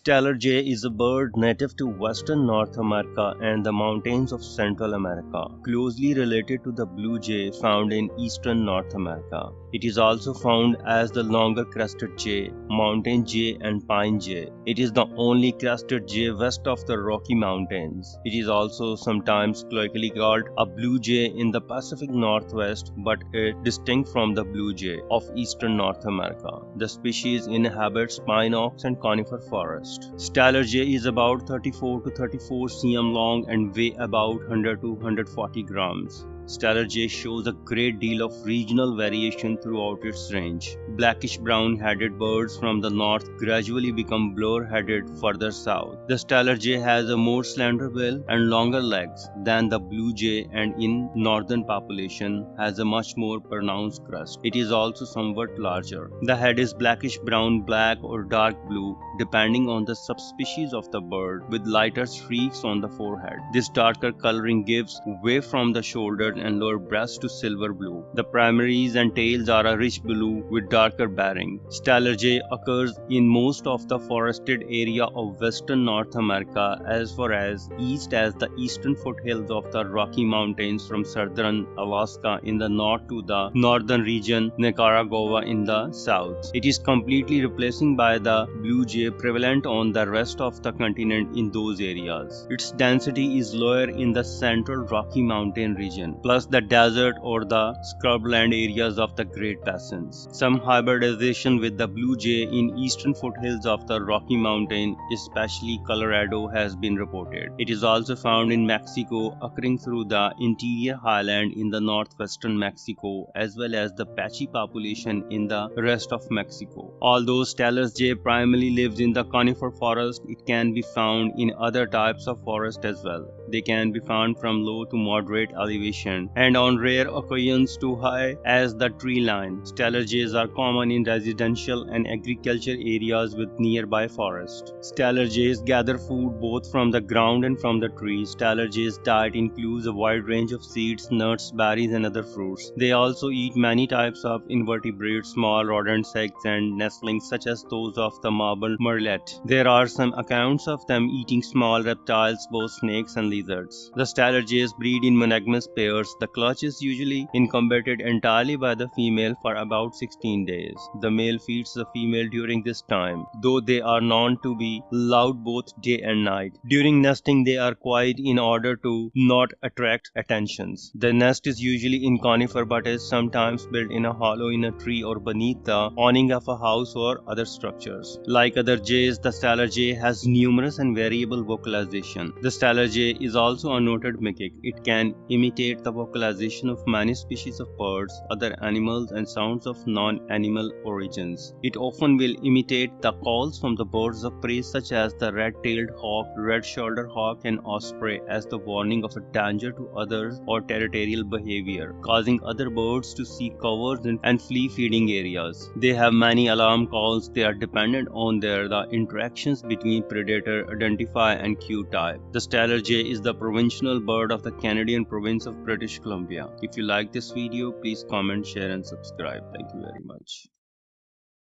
Steller jay is a bird native to western North America and the mountains of Central America, closely related to the blue jay found in eastern North America. It is also found as the longer crested jay, mountain jay and pine jay. It is the only crested jay west of the Rocky Mountains. It is also sometimes colloquially called a blue jay in the Pacific Northwest but it distinct from the blue jay of eastern North America. The species inhabits pine oaks and conifer forests forest. Steller jay is about 34 to 34 cm long and weigh about 100 to 140 grams. Steller jay shows a great deal of regional variation throughout its range. Blackish brown headed birds from the north gradually become blur headed further south. The Steller jay has a more slender bill and longer legs than the blue jay and in northern population has a much more pronounced crest. It is also somewhat larger. The head is blackish brown, black or dark blue depending on the subspecies of the bird with lighter streaks on the forehead. This darker coloring gives way from the and lower breast to silver blue. The primaries and tails are a rich blue with darker barring. Steller jay occurs in most of the forested area of western North America as far as east as the eastern foothills of the Rocky Mountains from southern Alaska in the north to the northern region Nicaragua in the south. It is completely replacing by the blue jay prevalent on the rest of the continent in those areas. Its density is lower in the central Rocky Mountain region plus the desert or the scrubland areas of the Great Basins. Some hybridization with the blue jay in eastern foothills of the Rocky Mountain, especially Colorado, has been reported. It is also found in Mexico, occurring through the interior highland in the northwestern Mexico, as well as the Apache population in the rest of Mexico. Although Steller's jay primarily lives in the conifer forest, it can be found in other types of forest as well. They can be found from low to moderate elevation and on rare occasions too high as the tree line. Jays are common in residential and agriculture areas with nearby forest. Jays gather food both from the ground and from the trees. Steller jays diet includes a wide range of seeds, nuts, berries and other fruits. They also eat many types of invertebrates, small rodents, eggs and nestlings such as those of the marble murrelet. There are some accounts of them eating small reptiles, both snakes and lizards. The jays breed in monogamous pairs the clutch is usually incubated entirely by the female for about 16 days. The male feeds the female during this time, though they are known to be loud both day and night. During nesting, they are quiet in order to not attract attentions. The nest is usually in conifer but is sometimes built in a hollow in a tree or beneath the awning of a house or other structures. Like other jays, the Steller jay has numerous and variable vocalization. The Steller jay is also a noted mimic. It can imitate the vocalization of many species of birds, other animals and sounds of non-animal origins. It often will imitate the calls from the birds of prey such as the red-tailed hawk, red-shouldered hawk and osprey as the warning of a danger to others or territorial behavior, causing other birds to seek covers and flee feeding areas. They have many alarm calls. They are dependent on their the interactions between predator, identify and cue type. The Steller jay is the provincial bird of the Canadian province of British Columbia. If you like this video, please comment, share and subscribe. Thank you very much.